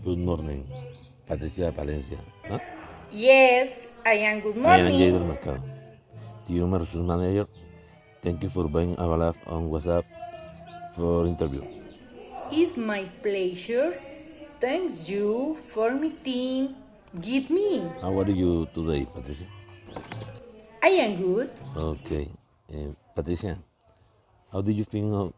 Good morning, Patricia Palencia. ¿Ah? Yes, I am good morning. I am Jay del morning. Mercado, the Human Resource Manager. Thank you for being available on WhatsApp for interview. It's my pleasure. Thanks you for meeting. Give me. How are you today, Patricia? I am good. Okay, uh, Patricia, how did you think of,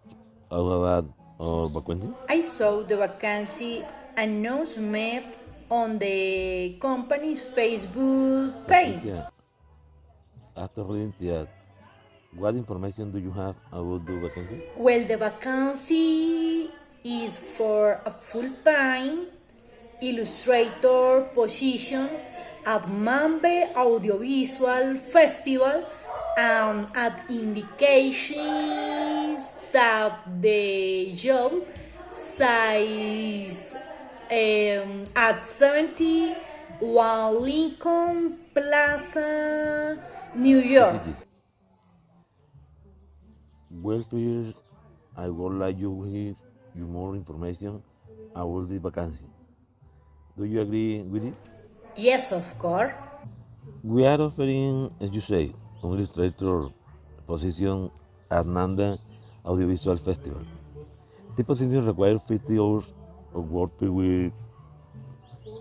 about our vacancy? I saw the vacancy announcement on the company's Facebook page. After reading that, what information do you have about the vacancy? Well, the vacancy is for a full-time illustrator position at Mambe Audiovisual Festival and at indications that the job size um, at 71 Lincoln Plaza, New York. It. Well, first, I would like you to give you more information about the vacancy. Do you agree with this? Yes, of course. We are offering, as you say, an illustrator position at Nanda Audiovisual Festival. The position requires 50 hours of work per week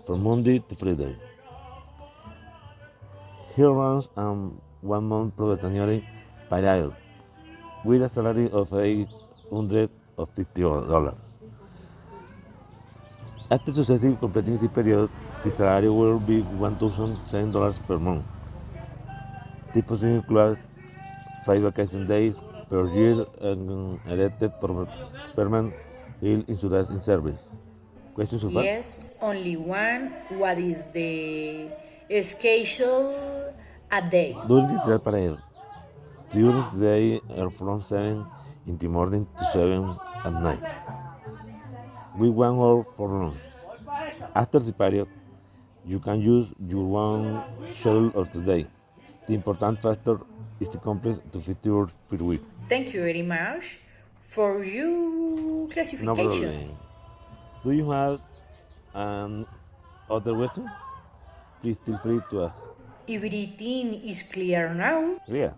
from Monday to Friday. Here runs um, one month probationary period with a salary of $850. After successfully completing this period, the salary will be $1,007 per month. The position includes five vacation days per year and elected per- permanent insurance in service. Questions so far? Yes, only one. What is the schedule a day? During the trial period, during the day are from 7 in the morning to 7 at night, with one hour for lunch. After the period, you can use your one schedule of the day. The important factor is to complete to 50 hours per week. Thank you very much for your No classification. problem. Do you have an other question? Please feel free to ask. Everything is clear now. Yeah.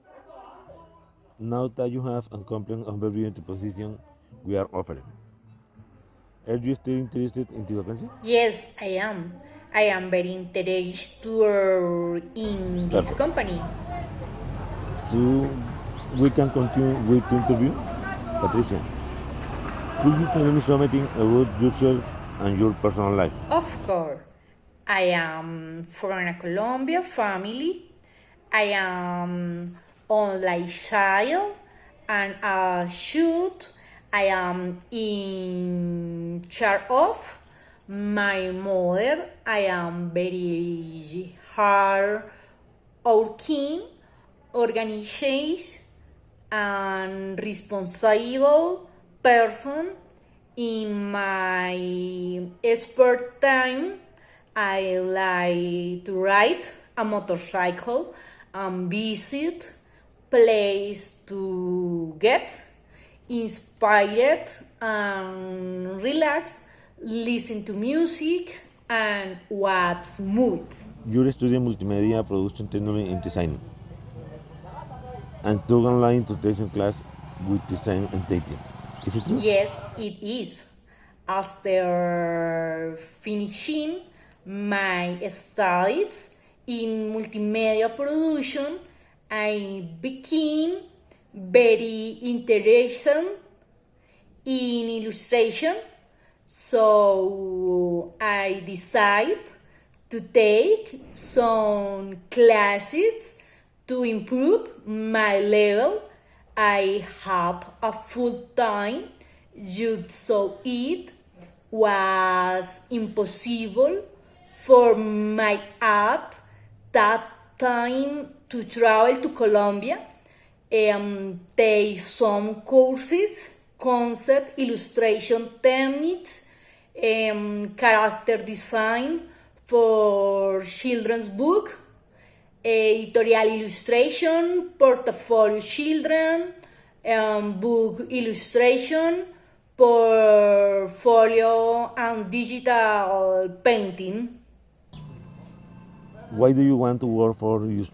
Now that you have a complete overview of the position we are offering, are you still interested in the vacancy? Yes, I am. I am very interested in this Perfect. company. So we can continue with the interview. Patricia, could you tell me something about yourself and your personal life? Of course, I am from a Colombia family. I am only child and a shoot. I am in charge of my mother. I am very hard working, organized, and responsible person in my spare time. I like to ride a motorcycle and visit place to get inspired and relax listen to music and watch movies. You're studying multimedia production technology and design, and took online tuition class with design and teaching. Is it true? Yes, it is. After finishing my studies in multimedia production, I became very interested in illustration. So I decided to take some classes to improve my level. I have a full time job, so it was impossible for my at that time to travel to Colombia and take some courses, concept, illustration techniques, um, character design for children's book, editorial illustration, portfolio children, um, book illustration, portfolio and digital painting. Why do you want to work for you?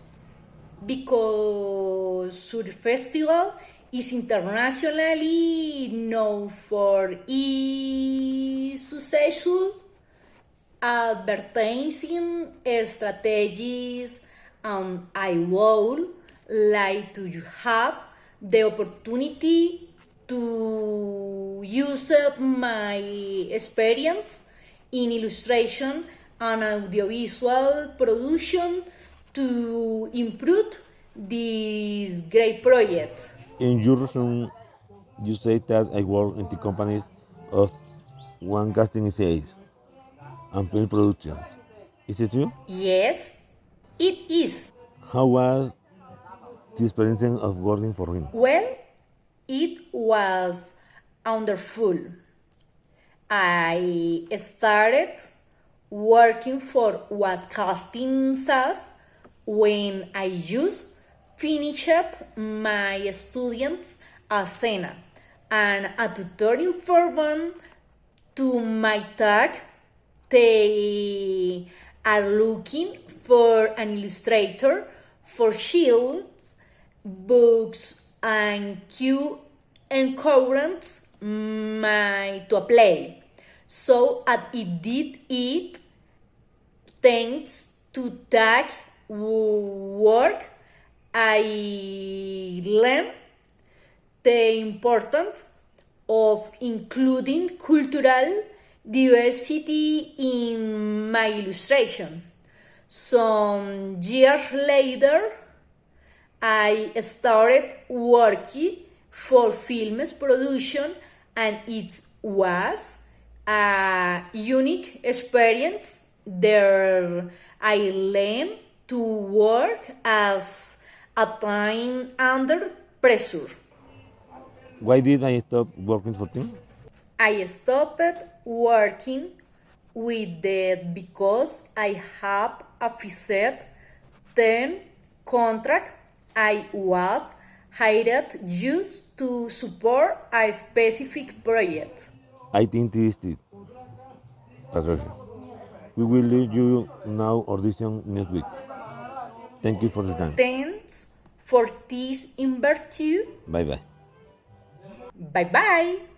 Because Sur Festival is internationally known for its successful advertising strategies and I would like to have the opportunity to use up my experience in illustration and audiovisual production to improve this great project. In your resume, you say that I work in the companies of one casting sales and film productions. Is it true? Yes, it is. How was the experience of working for him? Well, it was wonderful. I started working for what casting says when I just finished my students at Sena and a tutoring foreman to my tag they are looking for an illustrator for shields, books, and cue encouraged my to apply. So at it did it thanks to that work I learned the importance of including cultural diversity in my illustration. Some years later, I started working for films production and it was a unique experience there I learned to work as a time under pressure. Why did I stop working for him? I stopped working with that because I have a fixed term contract. I was hired just to support a specific project. I think this is it. We will leave you now audition next week. Thank you for the time. Thanks for this interview. Bye bye. Bye bye.